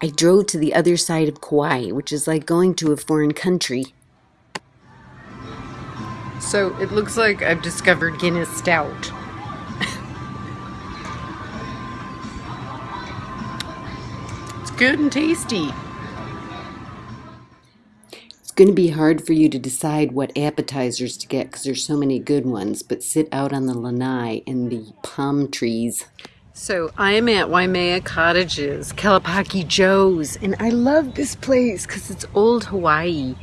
I drove to the other side of Kauai, which is like going to a foreign country. So it looks like I've discovered Guinness Stout. it's good and tasty. It's going to be hard for you to decide what appetizers to get because there's so many good ones, but sit out on the lanai in the palm trees. So I'm at Waimea Cottages, Kalapaki Joe's, and I love this place because it's old Hawaii.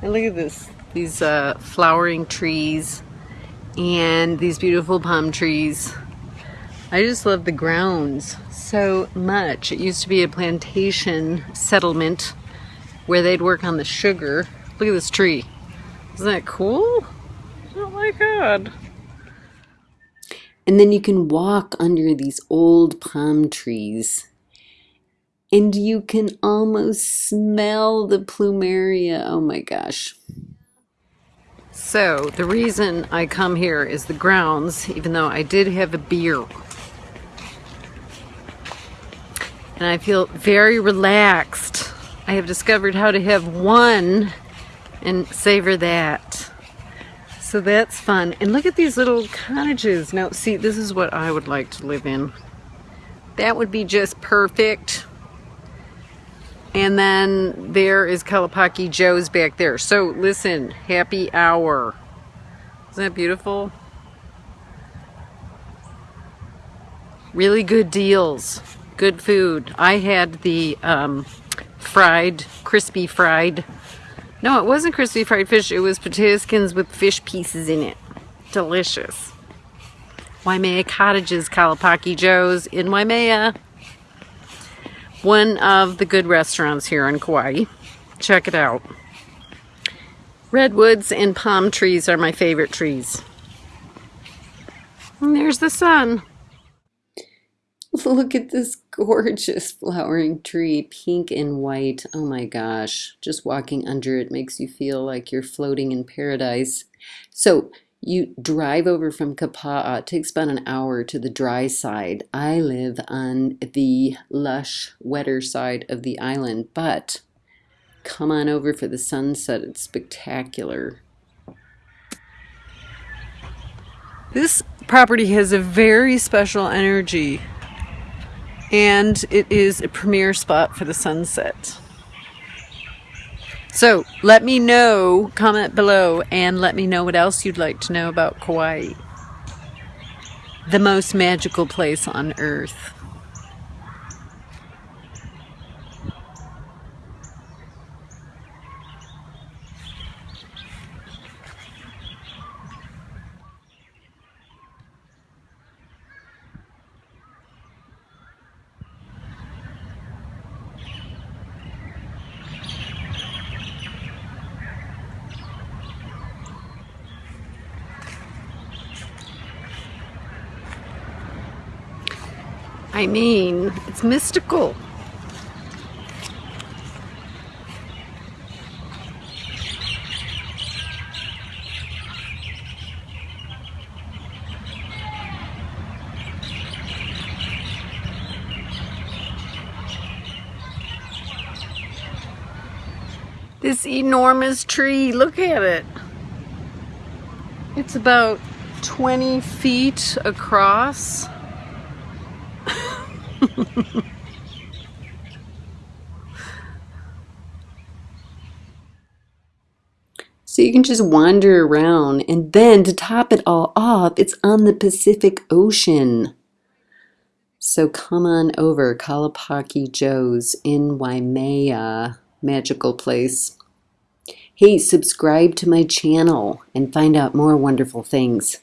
And look at this, these uh, flowering trees and these beautiful palm trees. I just love the grounds so much. It used to be a plantation settlement where they'd work on the sugar. Look at this tree. Isn't that cool? Oh my god. And then you can walk under these old palm trees. And you can almost smell the plumeria. Oh my gosh. So, the reason I come here is the grounds, even though I did have a beer. And I feel very relaxed. I have discovered how to have one and savor that. So that's fun. And look at these little cottages. Now, see, this is what I would like to live in. That would be just perfect. And then there is Kalapaki Joe's back there. So listen, happy hour. Isn't that beautiful? Really good deals. Good food. I had the um, fried, crispy fried no, it wasn't crispy fried fish. It was potato skins with fish pieces in it. Delicious. Waimea Cottages, Kalapaki Joe's in Waimea. One of the good restaurants here in Kauai. Check it out. Redwoods and palm trees are my favorite trees. And there's the sun. Look at this gorgeous flowering tree, pink and white. Oh my gosh, just walking under it makes you feel like you're floating in paradise. So you drive over from Kapa'a, it takes about an hour to the dry side. I live on the lush, wetter side of the island, but come on over for the sunset. It's spectacular. This property has a very special energy and it is a premier spot for the sunset. So let me know, comment below, and let me know what else you'd like to know about Kauai. The most magical place on earth. I mean, it's mystical. This enormous tree, look at it. It's about 20 feet across. so you can just wander around and then to top it all off, it's on the Pacific Ocean. So come on over, Kalapaki Joe's in Waimea, magical place. Hey, subscribe to my channel and find out more wonderful things.